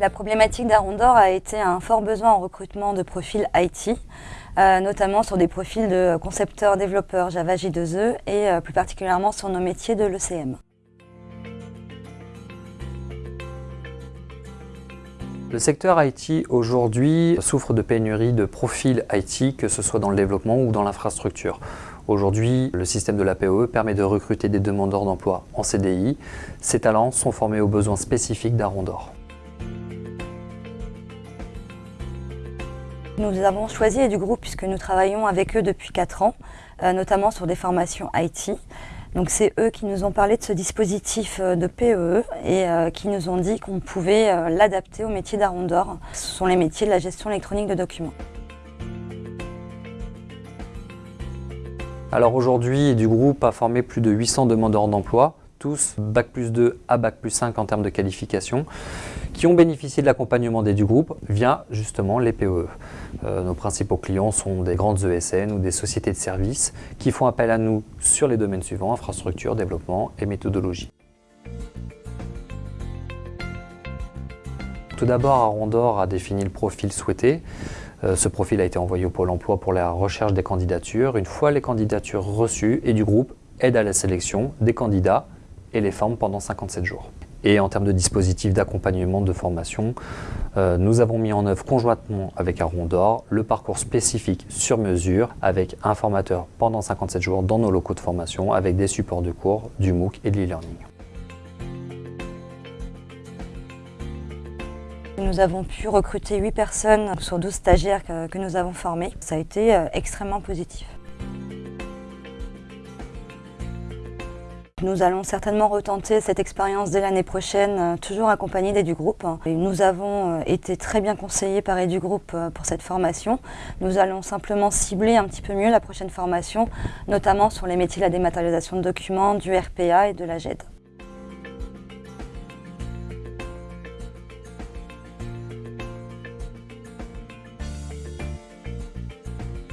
La problématique d'Arondor a été un fort besoin en recrutement de profils IT, euh, notamment sur des profils de concepteurs, développeurs Java J2E et euh, plus particulièrement sur nos métiers de l'ECM. Le secteur IT aujourd'hui souffre de pénurie de profils IT, que ce soit dans le développement ou dans l'infrastructure. Aujourd'hui, le système de la POE permet de recruter des demandeurs d'emploi en CDI. Ces talents sont formés aux besoins spécifiques d'Arondor. Nous avons choisi du groupe puisque nous travaillons avec eux depuis 4 ans, euh, notamment sur des formations IT. Donc c'est eux qui nous ont parlé de ce dispositif euh, de PEE et euh, qui nous ont dit qu'on pouvait l'adapter au métier d'Arondor. Ce sont les métiers de la gestion électronique de documents. Alors aujourd'hui, du groupe a formé plus de 800 demandeurs d'emploi tous Bac plus 2 à Bac plus 5 en termes de qualification, qui ont bénéficié de l'accompagnement des du groupe via justement les POE. Euh, nos principaux clients sont des grandes ESN ou des sociétés de services qui font appel à nous sur les domaines suivants, infrastructure, développement et méthodologie. Tout d'abord, Arondor a défini le profil souhaité. Euh, ce profil a été envoyé au Pôle emploi pour la recherche des candidatures. Une fois les candidatures reçues, et du groupe aide à la sélection des candidats et les forme pendant 57 jours. Et en termes de dispositifs d'accompagnement de formation, euh, nous avons mis en œuvre conjointement avec Arondor le parcours spécifique sur mesure avec un formateur pendant 57 jours dans nos locaux de formation avec des supports de cours, du MOOC et de l'e-learning. Nous avons pu recruter 8 personnes sur 12 stagiaires que, que nous avons formés. Ça a été euh, extrêmement positif. Nous allons certainement retenter cette expérience dès l'année prochaine, euh, toujours accompagnée d'Edu Group. nous avons euh, été très bien conseillés par Edu Group euh, pour cette formation. Nous allons simplement cibler un petit peu mieux la prochaine formation, notamment sur les métiers de la dématérialisation de documents, du RPA et de la GED.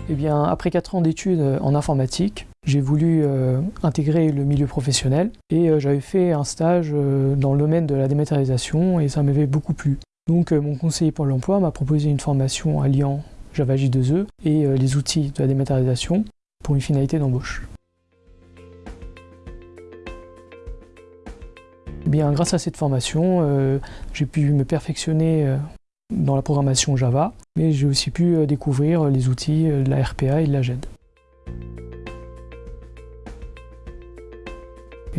Eh après 4 ans d'études en informatique, j'ai voulu euh, intégrer le milieu professionnel et euh, j'avais fait un stage euh, dans le domaine de la dématérialisation et ça m'avait beaucoup plu. Donc mon conseiller pour l'emploi m'a proposé une formation alliant Java J2E et les outils de la dématérialisation pour une finalité d'embauche. Eh bien, grâce à cette formation, j'ai pu me perfectionner dans la programmation Java, mais j'ai aussi pu découvrir les outils de la RPA et de la GED.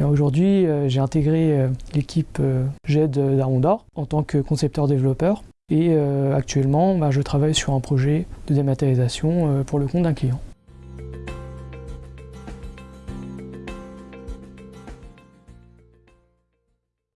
Aujourd'hui, euh, j'ai intégré euh, l'équipe euh, GED d'Arondor en tant que concepteur-développeur et actuellement, bah, je travaille sur un projet de dématérialisation pour le compte d'un client.